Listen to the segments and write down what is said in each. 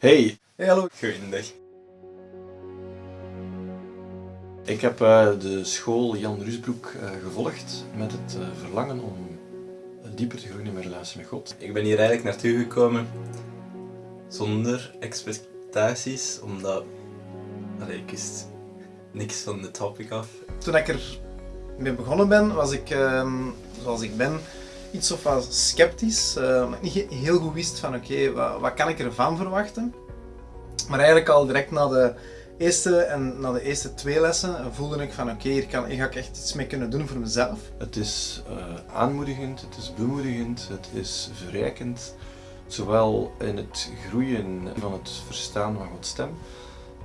Hey, Hey, hallo. goeiedag. Ik heb eh, de school Jan Rusbroek eh, gevolgd met het eh, verlangen om dieper te groeien in mijn relatie met God. Ik ben hier eigenlijk naartoe gekomen zonder expectaties, omdat allee, ik wist niks van de topic af. Toen ik er mee begonnen ben, was ik, ehm, zoals ik ben, iets of wat sceptisch. eh, ik niet he- heel goed wist van oké, wat, wat kan ik ervan verwachten. Maar eigenlijk al direct na de eerste en na de eerste twee lessen voelde ik van oké, hier, kan- ga ik echt iets mee kunnen doen voor mezelf. Het is eh, aanmoedigend, het is bemoedigend, het is verrijkend. Zowel in het groeien van het verstaan van Gods stem,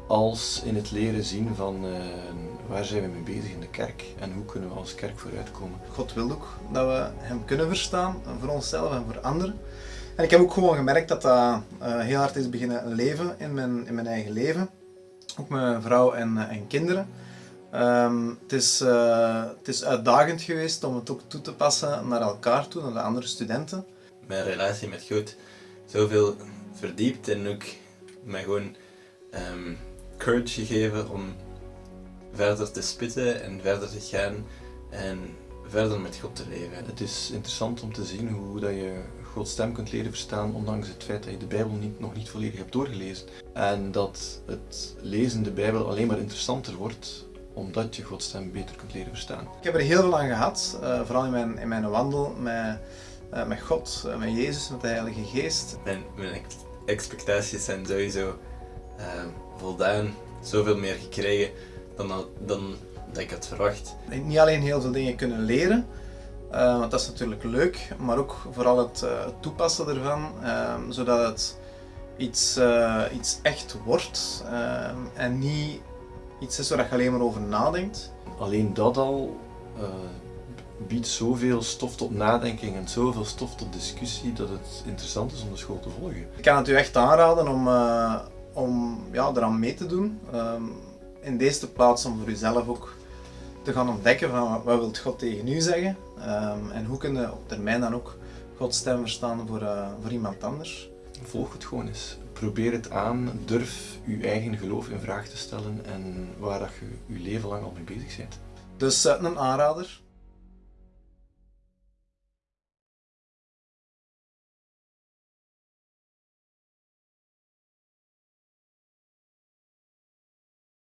als in het leren zien van eh, waar zijn we mee bezig in de kerk en hoe kunnen we als kerk vooruitkomen. God wil ook dat we hem kunnen verstaan, voor onszelf en voor anderen. En ik heb ook gewoon gemerkt dat dat eh, heel hard is beginnen leven in mijn, in mijn eigen leven. Ook mijn vrouw en, eh, en kinderen. Ehm, het, is, eh, het is uitdagend geweest om het ook toe te passen naar elkaar toe, naar de andere studenten. Mijn relatie met God zoveel verdiept en ook mij gewoon ehm, courage gegeven om verder te spitten en verder te gaan en verder met God te leven. Het is interessant om te zien hoe dat je Gods stem kunt leren verstaan, ondanks het feit dat je de Bijbel niet, nog niet volledig hebt doorgelezen. En dat het lezen de Bijbel alleen maar interessanter wordt, omdat je Gods stem beter kunt leren verstaan. Ik heb er heel veel aan gehad, eh, vooral in mijn, in mijn wandel met, eh, met God, eh, met Jezus, met de Heilige Geest. Mijn, mijn ex- expectaties zijn sowieso ehm, voldaan, zoveel meer gekregen dan, dan dat ik had verwacht. niet alleen heel veel dingen kunnen leren, eh, want dat is natuurlijk leuk, maar ook vooral het, eh, het toepassen ervan, eh, zodat het iets, eh, iets echt wordt eh, en niet iets is waar je alleen maar over nadenkt. Alleen dat al eh, biedt zoveel stof tot nadenking en zoveel stof tot discussie dat het interessant is om de school te volgen. Ik kan het u echt aanraden om, eh, om ja, eraan mee te doen. Ehm, in deze plaats om voor uzelf ook te gaan ontdekken van wat, wil God tegen u zeggen Ehm, en hoe kun je op termijn dan ook Gods stem verstaan voor, eh, voor iemand anders. Volg het gewoon eens. Probeer het aan. Durf je eigen geloof in vraag te stellen en waar dat je je leven lang al mee bezig bent. Dus eh, een aanrader.